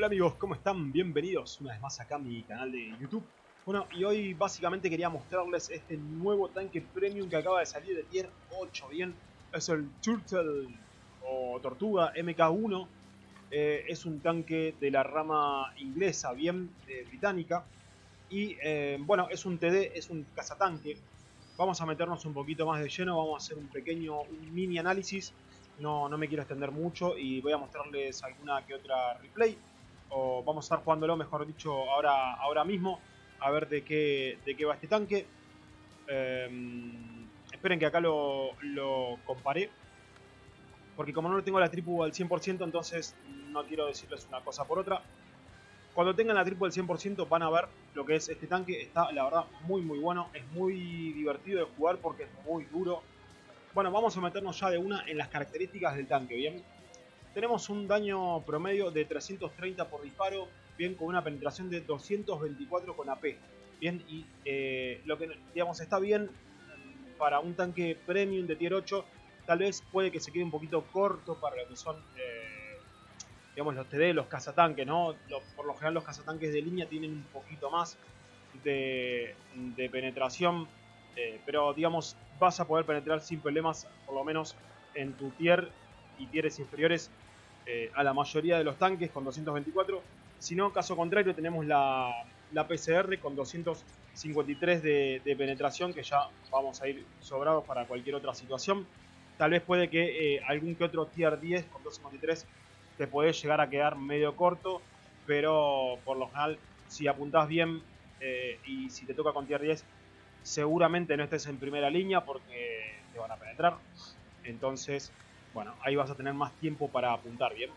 Hola amigos, ¿cómo están? Bienvenidos una vez más acá a mi canal de YouTube. Bueno, y hoy básicamente quería mostrarles este nuevo tanque premium que acaba de salir de tier 8, ¿bien? Es el Turtle o Tortuga MK1. Eh, es un tanque de la rama inglesa, bien, eh, británica. Y eh, bueno, es un TD, es un cazatanque. Vamos a meternos un poquito más de lleno, vamos a hacer un pequeño, mini análisis. No, no me quiero extender mucho y voy a mostrarles alguna que otra replay o vamos a estar jugándolo, mejor dicho, ahora, ahora mismo, a ver de qué, de qué va este tanque. Em, esperen que acá lo, lo comparé, porque como no lo tengo la tripu al 100%, entonces no quiero decirles una cosa por otra. Cuando tengan la tripu al 100% van a ver lo que es este tanque, está la verdad muy muy bueno, es muy divertido de jugar porque es muy duro. Bueno, vamos a meternos ya de una en las características del tanque, ¿bien? Tenemos un daño promedio de 330 por disparo, bien con una penetración de 224 con AP. Bien, y eh, lo que digamos está bien para un tanque premium de tier 8, tal vez puede que se quede un poquito corto para lo que son eh, digamos los TD, los cazatanques, ¿no? por lo general los cazatanques de línea tienen un poquito más de, penetración, eh, pero digamos vas a poder penetrar sin problemas, por lo menos en tu tier y tieres inferiores eh, a la mayoría de los tanques con 224. Si no, caso contrario, tenemos la, la PCR con 253 de, penetración, que ya vamos a ir sobrados para cualquier otra situación. Tal vez puede que eh, algún que otro tier 10 con 253 te puede llegar a quedar medio corto, pero por lo general, si apuntás bien eh, y si te toca con tier 10, seguramente no estés en primera línea porque te van a penetrar. Entonces, bueno, ahí vas a tener más tiempo para apuntar, ¿bien?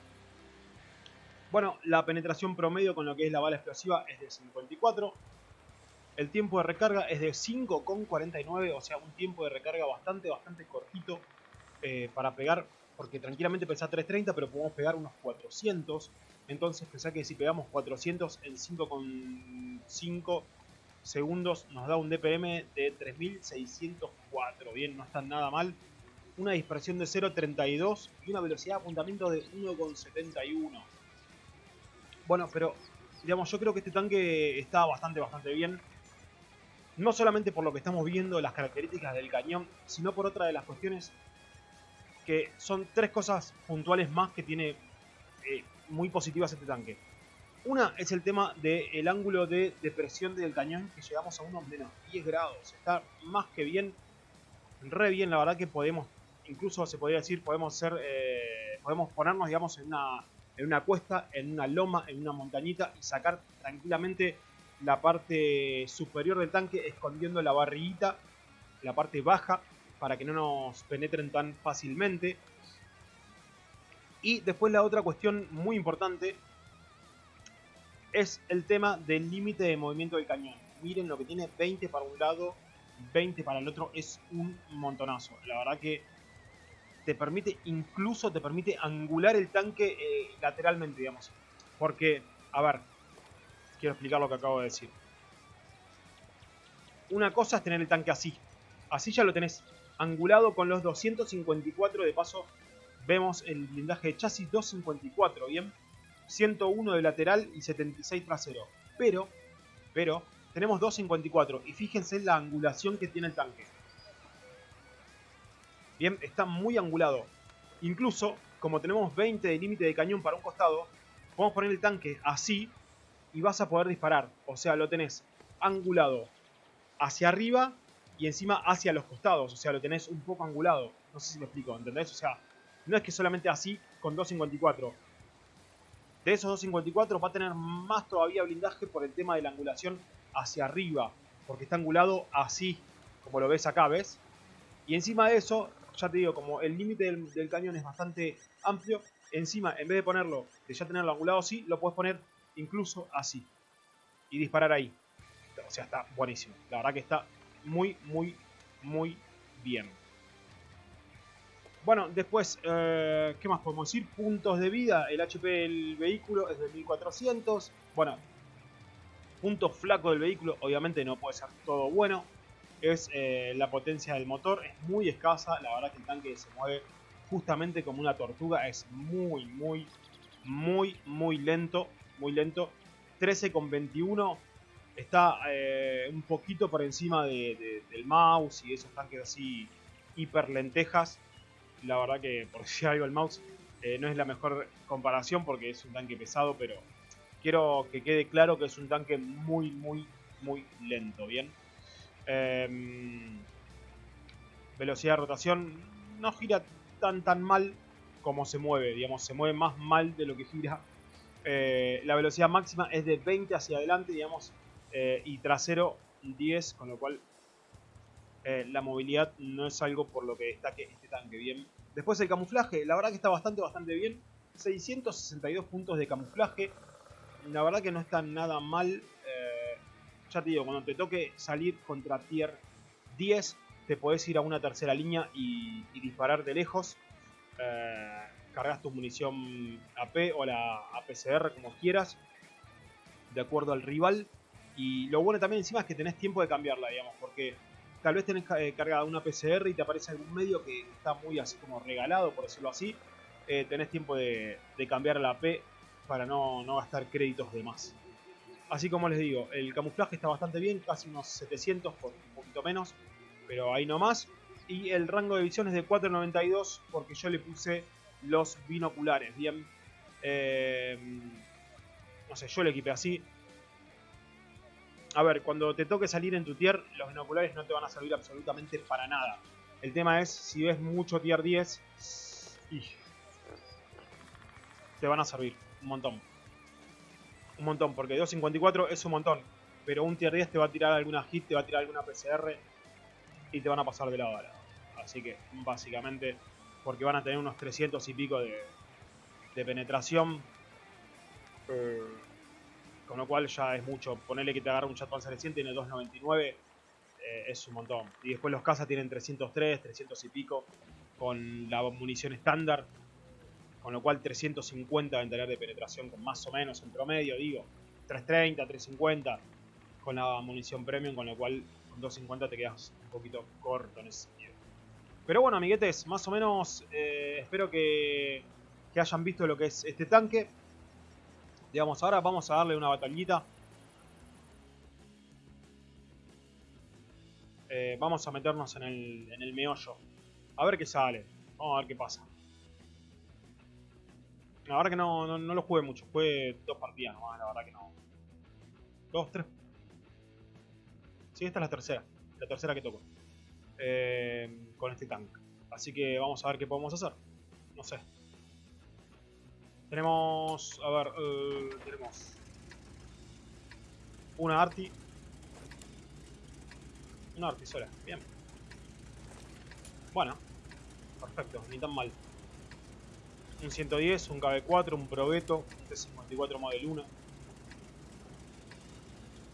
Bueno, la penetración promedio con lo que es la bala explosiva es de 54. El tiempo de recarga es de 5,49, o sea, un tiempo de recarga bastante, bastante cortito eh, para pegar, porque tranquilamente pesa 330, pero podemos pegar unos 400. Entonces, pensá que si pegamos 400 en 5,5 segundos nos da un DPM de 3604. Bien, no está nada mal una dispersión de 0.32 y una velocidad de apuntamiento de 1.71. Bueno, pero digamos, yo creo que este tanque está bastante, bastante bien. No solamente por lo que estamos viendo, las características del cañón, sino por otra de las cuestiones que son tres cosas puntuales más que tiene eh, muy positivas este tanque. Una es el tema del ángulo de depresión del cañón, que llegamos a unos menos 10 grados. Está más que bien, re bien, la verdad que podemos incluso se podría decir, podemos ser, eh, podemos ponernos, digamos, en una, en una cuesta, en una loma, en una montañita y sacar tranquilamente la parte superior del tanque escondiendo la barriguita, la parte baja, para que no nos penetren tan fácilmente. Y después la otra cuestión muy importante es el tema del límite de movimiento del cañón. Miren lo que tiene 20 para un lado, 20 para el otro, es un montonazo. La verdad que te permite, incluso te permite angular el tanque eh, lateralmente, digamos. Porque, a ver, quiero explicar lo que acabo de decir. Una cosa es tener el tanque así. Así ya lo tenés angulado con los 254 de paso. Vemos el blindaje de chasis 254, ¿bien? 101 de lateral y 76 trasero. Pero, pero, tenemos 254 y fíjense la angulación que tiene el tanque. Bien, está muy angulado. Incluso, como tenemos 20 de límite de cañón para un costado, podemos poner el tanque así y vas a poder disparar. O sea, lo tenés angulado hacia arriba y encima hacia los costados. O sea, lo tenés un poco angulado. No sé si me explico, ¿entendés? O sea, no es que solamente así con 254. De esos 254 va a tener más todavía blindaje por el tema de la angulación hacia arriba. Porque está angulado así, como lo ves acá, ¿ves? Y encima de eso, ya te digo, como el límite del, cañón es bastante amplio, encima, en vez de ponerlo, de ya tenerlo angulado así, lo puedes poner incluso así. Y disparar ahí. O sea, está buenísimo. La verdad que está muy, muy, muy bien. Bueno, después, eh, ¿qué más podemos decir? Puntos de vida. El HP del vehículo es de 1400. Bueno, puntos flacos del vehículo, obviamente no puede ser todo bueno es eh, la potencia del motor, es muy escasa, la verdad que el tanque se mueve justamente como una tortuga, es muy, muy, muy, muy lento. muy lento. 13 con 21 está eh, un poquito por encima del mouse y esos tanques así hiper lentejas. La verdad que, por si algo, el mouse eh, no es la mejor comparación porque es un tanque pesado, pero quiero que quede claro que es un tanque muy, muy, muy lento, ¿bien? Em, velocidad de rotación no gira tan, tan mal como se mueve, digamos, se mueve más mal de lo que gira. Eh, la velocidad máxima es de 20 hacia adelante, digamos, eh, y trasero 10, con lo cual eh, la movilidad no es algo por lo que destaque este tanque bien. Después el camuflaje, la verdad que está bastante, bastante bien. 662 puntos de camuflaje. La verdad que no está nada mal. Eh, ya te digo, cuando te toque salir contra tier 10, te podés ir a una tercera línea y, disparar de lejos. cargas tu munición AP o la APCR como quieras, de acuerdo al rival. Y lo bueno también encima es que tenés tiempo de cambiarla, digamos, porque tal vez tenés eh, cargada una PCR y te aparece algún medio que está muy así como regalado, por decirlo así. Eh, tenés tiempo de, cambiar la P para no, gastar créditos de más. Así como les digo, el camuflaje está bastante bien, casi unos 700 por un poquito menos, pero ahí no más. Y el rango de visión es de 4.92 porque yo le puse los binoculares, bien. Eh, no sé, yo le equipé así a ver, cuando te toque salir en tu tier, los binoculares no te van a servir absolutamente para nada. El tema es, si ves mucho tier 10, te van a servir un montón. Un montón, porque 2.54 es un montón. Pero un tier 10 te va a tirar alguna hit, te va a tirar alguna PCR y te van a pasar de lado a lado. Así que, básicamente, porque van a tener unos 300 y pico de, de penetración. Eh, con lo cual ya es mucho. Ponerle que te agarra un Chat Panzer 100 tiene 299, eh, es un montón. Y después los cazas tienen 303, 300 y pico, con la munición estándar. Con lo cual 350 deben de penetración con más o menos en promedio, digo. 330, 350 con la munición premium, con lo cual con 250 te quedas un poquito corto en ese sentido. Pero bueno, amiguetes, más o menos eh, espero que, que hayan visto lo que es este tanque. Digamos, ahora vamos a darle una batallita. Eh, vamos a meternos en el, en el meollo. A ver qué sale. Vamos a ver qué pasa. La verdad que no, no, lo jugué mucho. Jugué dos partidas nomás, la verdad que no. Dos, tres. Sí, esta es la tercera. La tercera que toco. Eh, con este tank. Así que vamos a ver qué podemos hacer. No sé. Tenemos, a ver, eh, tenemos una Arti. Una Arti sola, bien. Bueno, perfecto, ni tan mal. Un 110, un KB4, un Probeto, un T54 Model 1.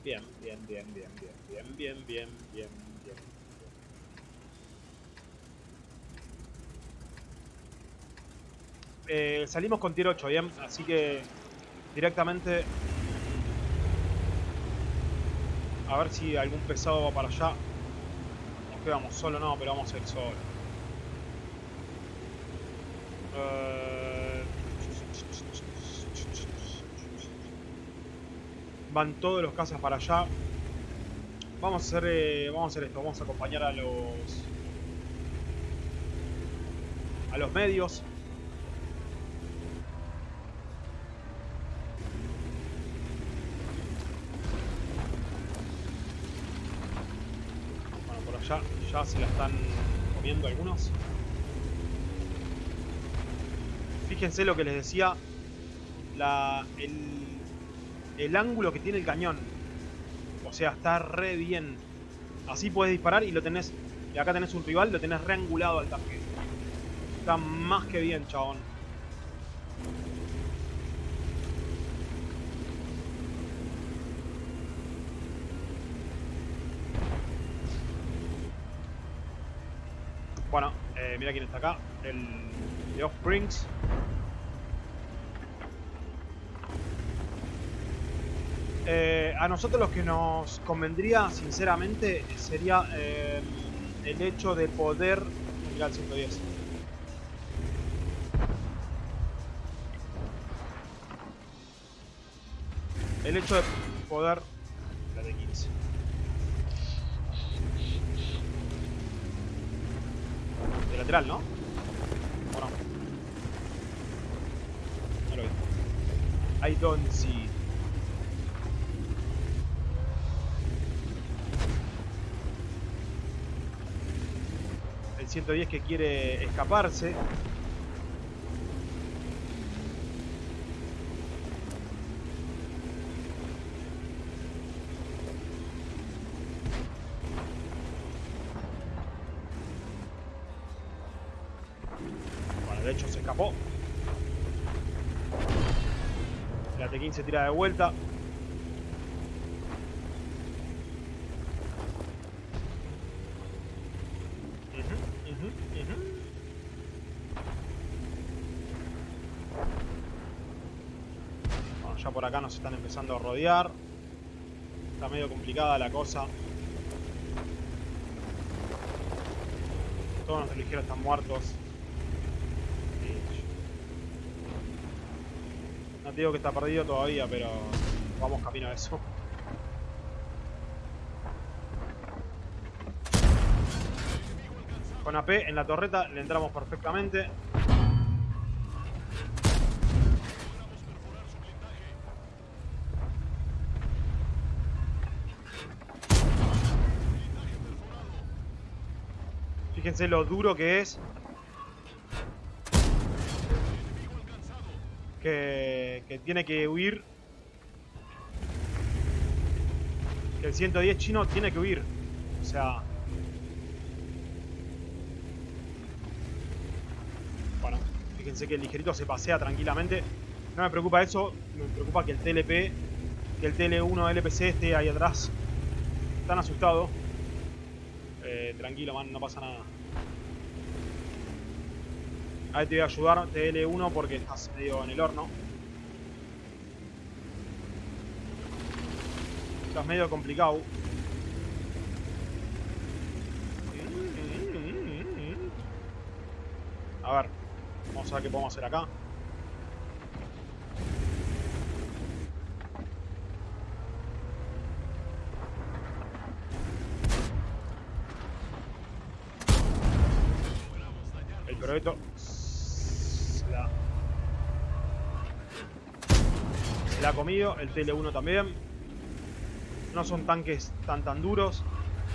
Bien, bien, bien, bien, bien, bien, bien, bien, bien, bien. Eh, salimos con tier 8, bien, así que directamente a ver si algún pesado va para allá. Nos quedamos solo, no, pero vamos a ir solo. Eh, van todos los casas para allá. Vamos a hacer, eh, vamos a hacer esto, vamos a acompañar a los a los medios. ya, se la están comiendo algunos. Fíjense lo que les decía, la, el, el ángulo que tiene el cañón. O sea, está re bien. Así puedes disparar y lo tenés. Y acá tenés un rival, lo tenés reangulado al tanque. Está más que bien, chabón. Bueno, eh, mira quién está acá. El de Offsprings. Eh, a nosotros lo que nos convendría, sinceramente, sería eh, el hecho de poder... Mira el 110. el hecho de poder... La de 15. De lateral, ¿no? ¿O no? No lo vi. I don't see. El 110 que quiere escaparse. Bueno, de hecho se escapó. La T15 tira de vuelta. Ujú, ujú, ujú. Bueno, ya por acá nos están empezando a rodear. Está medio complicada la cosa. Todos nuestros ligeros están muertos. No te digo que está perdido todavía, pero vamos camino a eso. Con AP en la torreta le entramos perfectamente. Fíjense lo duro que es que, tiene que huir. Que el 110 chino tiene que huir. O sea... Bueno, fíjense que el ligerito se pasea tranquilamente. No me preocupa eso, me preocupa que el TLP, que el TL1 LPC esté ahí atrás. Están asustados. Eh, tranquilo, man, no pasa nada. Ahí te voy a ayudar, TL1, porque estás medio en el horno. Estás medio complicado. A ver, vamos a ver qué podemos hacer acá. El proyecto se la, la ha comido, el TL1 también. No son tanques tan tan duros.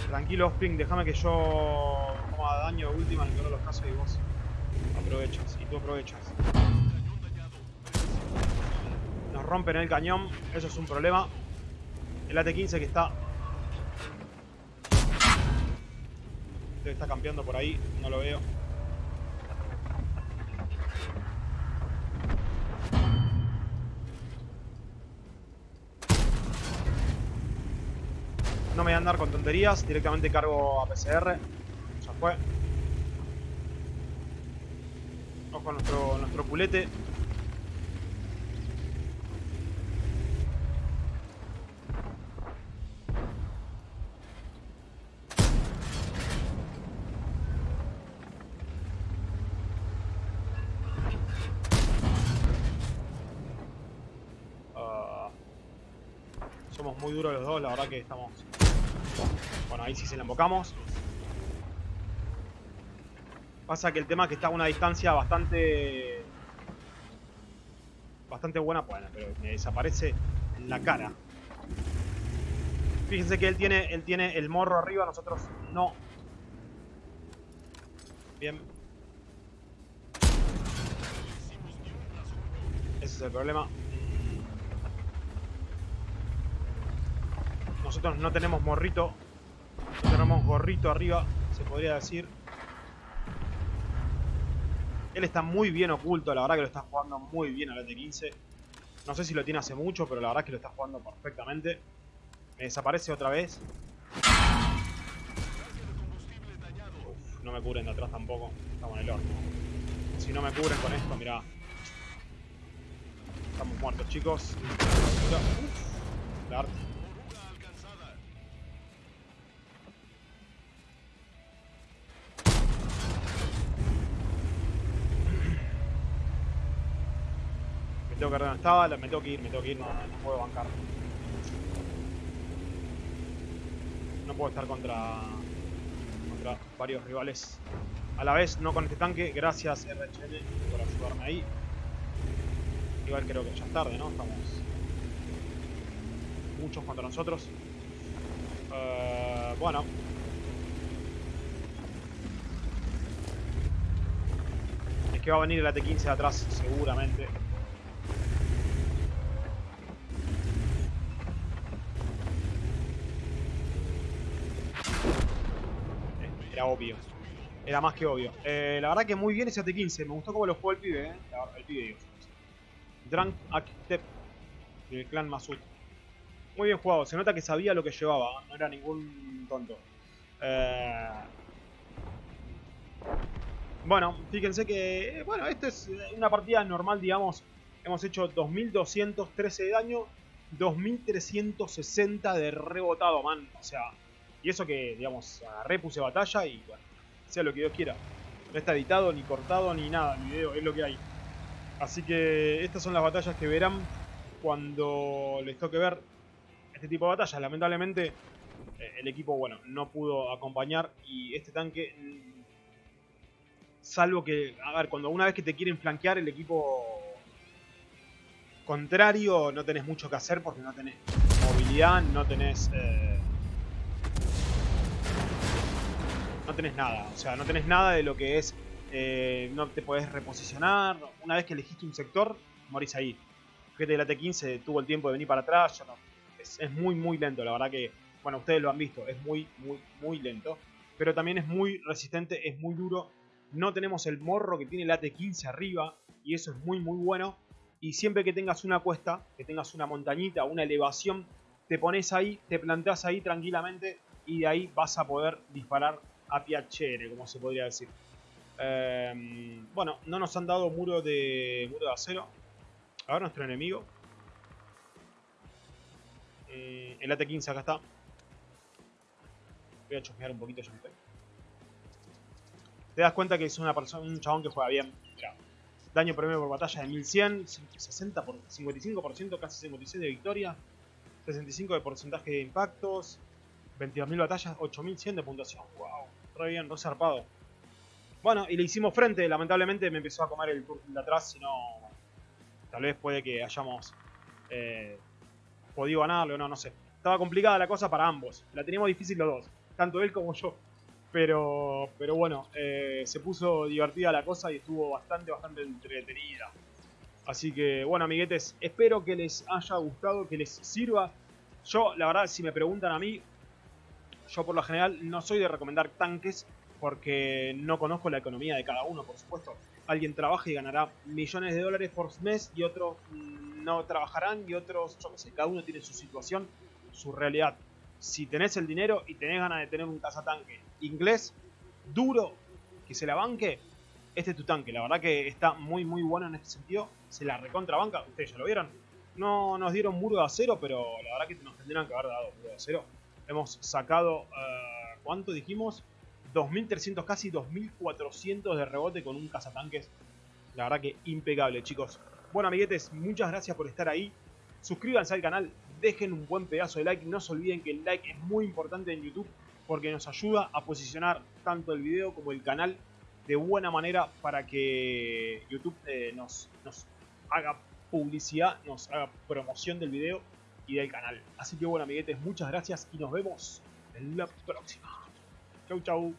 Tranquilo, Spring, déjame que yo coma daño de última en el de los casos y vos aprovechas. Y tú aprovechas. Nos rompen el cañón, eso es un problema. El AT-15 que está... Estar campeando por ahí, no lo veo. No me voy a andar con tonterías, directamente cargo a PCR. Ya fue. Ojo a nuestro, nuestro pulete. Ah, somos muy duros los dos, la verdad que estamos... Bueno, ahí sí se la embocamos. Pasa que el tema es que está a una distancia bastante... Bastante buena, bueno, pero me desaparece la cara. Fíjense que él tiene, él tiene el morro arriba, nosotros no. Bien. Ese es el problema. Nosotros no tenemos morrito. Tenemos gorrito arriba, se podría decir. Él está muy bien oculto, la verdad que lo está jugando muy bien al T15. No sé si lo tiene hace mucho, pero la verdad que lo está jugando perfectamente. Me desaparece otra vez. Uf, no me cubren de atrás tampoco. Estamos en el horno. Si no me cubren con esto, mirá. Estamos muertos, chicos. Uf, la arte. Me tengo que ver dónde estaba, me tengo que ir, me tengo que ir, no, puedo bancar. No puedo estar contra, contra varios rivales a la vez, no con este tanque. Gracias RHN por ayudarme ahí. Igual creo que ya es tarde, ¿no? Estamos muchos contra nosotros. Uh, bueno. Es que va a venir el AT-15 de atrás, seguramente. Era obvio. Era más que obvio. Eh, la verdad que muy bien ese AT-15. Me gustó cómo lo jugó el pibe, ¿eh? El pibe, digo. Drunk Actep del clan Masud. Muy bien jugado. Se nota que sabía lo que llevaba. No era ningún tonto. Eh... Bueno, fíjense que... Bueno, esta es una partida normal, digamos. Hemos hecho 2213 de daño. 2360 de rebotado, man. O sea... Y eso que, digamos, agarré, puse batalla y bueno, sea lo que Dios quiera. No está editado, ni cortado, ni nada el video, es lo que hay. Así que estas son las batallas que verán cuando les toque ver este tipo de batallas. Lamentablemente eh, el equipo, bueno, no pudo acompañar y este tanque, mm, salvo que, a ver, cuando una vez que te quieren flanquear el equipo contrario, no tenés mucho que hacer porque no tenés movilidad, no tenés... Eh, no tenés nada. O sea, no tenés nada de lo que es. Eh, no te podés reposicionar. Una vez que elegiste un sector, morís ahí. Fíjate, el AT-15 tuvo el tiempo de venir para atrás. no, es, muy, muy lento. La verdad que, bueno, ustedes lo han visto. Es muy, muy, muy lento. Pero también es muy resistente, es muy duro. No tenemos el morro que tiene el AT-15 arriba. Y eso es muy, muy bueno. Y siempre que tengas una cuesta, que tengas una montañita, una elevación, te pones ahí, te planteas ahí tranquilamente y de ahí vas a poder disparar a piacere, como se podría decir. Em, bueno, no nos han dado muro de muro de acero. A ver nuestro enemigo. Eh, el AT-15 acá está. Voy a chusmear un poquito, ya. Te das cuenta que es una persona, un chabón que juega bien. daño promedio por batalla de 1100, 60 por, 55%, casi 56 de victoria, 65 de porcentaje de impactos, 22.000 batallas, 8.100 de puntuación. Wow, re bien, re zarpado. Bueno, y le hicimos frente. Lamentablemente me empezó a comer el turno de atrás. Si no, tal vez puede que hayamos eh, podido ganarlo. No, no sé. Estaba complicada la cosa para ambos. La teníamos difícil los dos. Tanto él como yo. Pero, pero bueno, eh, se puso divertida la cosa y estuvo bastante, bastante entretenida. Así que, bueno, amiguetes, espero que les haya gustado, que les sirva. Yo, la verdad, si me preguntan a mí, yo por lo general no soy de recomendar tanques porque no conozco la economía de cada uno, por supuesto. Alguien trabaja y ganará millones de dólares por mes y otros no trabajarán y otros, yo qué sé, cada uno tiene su situación, su realidad. Si tenés el dinero y tenés ganas de tener un cazatanque inglés, duro, que se la banque, este es tu tanque. La verdad que está muy muy bueno en este sentido. Se la recontrabanca, ustedes ya lo vieron. No nos dieron muro de acero, pero la verdad que nos tendrían que haber dado muro de acero hemos sacado, uh, ¿cuánto dijimos? 2300, casi 2400 de rebote con un cazatanques. La verdad que impecable, chicos. Bueno, amiguetes, muchas gracias por estar ahí. Suscríbanse al canal, dejen un buen pedazo de like. No se olviden que el like es muy importante en YouTube porque nos ayuda a posicionar tanto el video como el canal de buena manera para que YouTube eh, nos haga publicidad, nos haga promoción del video y del canal. Así que bueno, amiguetes, muchas gracias y nos vemos en la próxima. Chau, chau.